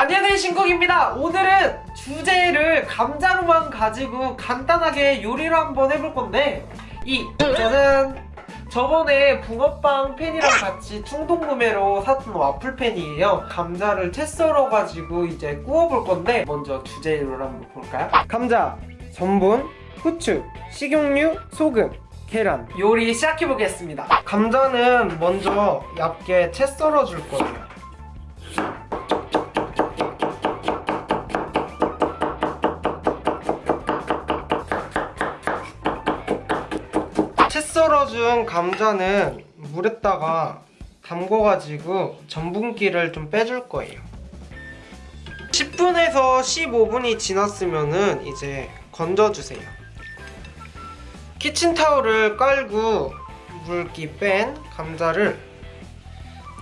안녕하세요 신국입니다. 오늘은 주제를 감자로만 가지고 간단하게 요리를 한번 해볼 건데 이 저는 저번에 붕어빵 팬이랑 같이 충동 구매로 샀던 와플 팬이에요. 감자를 채 썰어가지고 이제 구워볼 건데 먼저 주재료를 한번 볼까요? 감자, 전분, 후추, 식용유, 소금 계란. 요리 시작해보겠습니다. 감자는 먼저 얇게 채 썰어줄 거예요 채 썰어준 감자는 물에다가 담궈가지고 전분기를 좀 빼줄 거예요. 10분에서 15분이 지났으면은 이제 건져주세요. 키친타올을 깔고 물기 뺀 감자를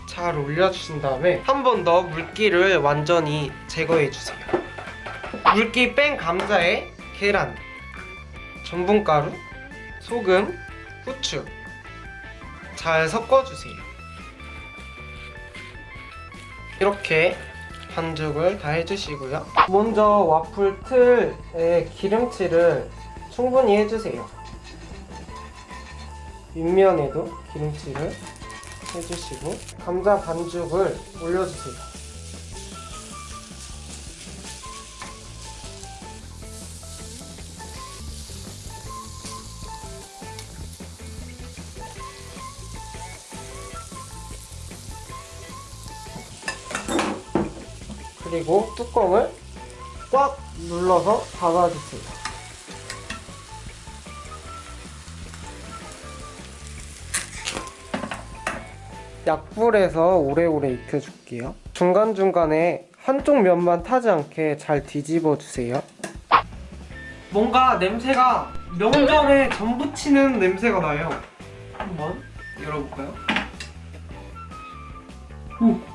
잘 올려주신 다음에 한 번 더 물기를 완전히 제거해주세요. 물기 뺀 감자에 계란, 전분가루, 소금, 후추. 잘 섞어주세요. 이렇게 반죽을 다 해주시고요. 먼저 와플 틀에 기름칠을 충분히 해주세요. 윗면에도 기름칠을 해주시고 감자 반죽을 올려주세요 그리고 뚜껑을 꽉 눌러서 닫아주세요 약불에서 오래오래 익혀줄게요 중간중간에 한쪽 면만 타지 않게 잘 뒤집어 주세요 뭔가 냄새가 명절에 전 부치는 냄새가 나요 한번 열어볼까요? 오.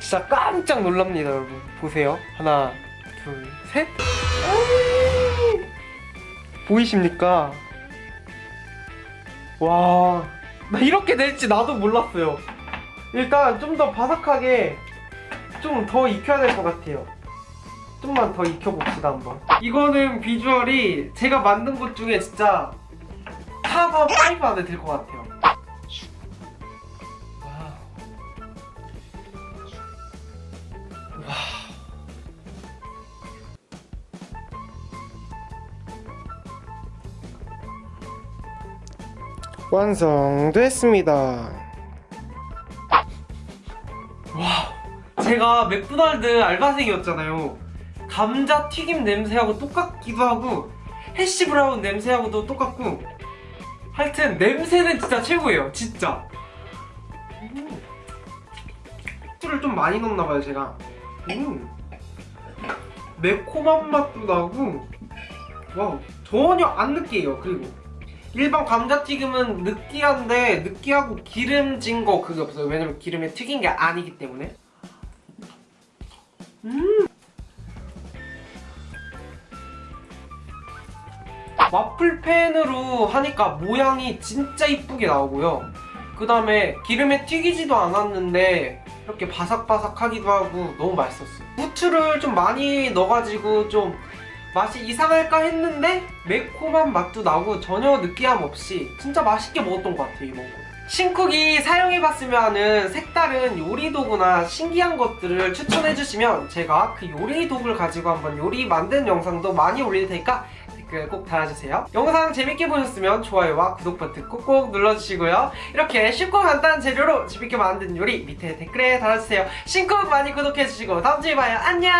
진짜 깜짝 놀랍니다 여러분 보세요 하나 둘셋 보이십니까? 와, 나 이렇게 될지 나도 몰랐어요. 일단 좀 더 바삭하게 좀 더 익혀야 될 것 같아요. 좀만 더 익혀봅시다 한번. 이거는 비주얼이 제가 만든 것 중에 진짜 top 5 안에 들 것 같아요. 완성됐습니다 와 제가 맥도날드 알바생이었잖아요 감자 튀김 냄새하고 똑같기도 하고 해시 브라운 냄새하고도 똑같고 하여튼 냄새는 진짜 최고예요 진짜 음. 술을 좀 많이 넣었나봐요 제가 음. 매콤한 맛도 나고 와 전혀 안 느끼해요 그리고 일반 감자튀김은 느끼한데 느끼하고 기름진 거 그게 없어요. 왜냐면 기름에 튀긴 게 아니기 때문에. 음. 와플팬으로 하니까 모양이 진짜 이쁘게 나오고요. 그 다음에 기름에 튀기지도 않았는데 이렇게 바삭바삭하기도 하고 너무 맛있었어요. 후추를 좀 많이 넣어가지고 좀 맛이 이상할까 했는데 매콤한 맛도 나고 전혀 느끼함 없이 진짜 맛있게 먹었던 것 같아요 이번 거. 신쿡이 사용해봤으면 하는 색다른 요리 도구나 신기한 것들을 추천해주시면 제가 그 요리 도구를 가지고 한번 요리 만든 영상도 많이 올릴 테니까 댓글 꼭 달아주세요. 영상 재밌게 보셨으면 좋아요와 구독 버튼 꼭꼭 눌러주시고요. 이렇게 쉽고 간단한 재료로 재밌게 만든 요리 밑에 댓글에 달아주세요. 신쿡 많이 구독해주시고 다음주에 봐요. 안녕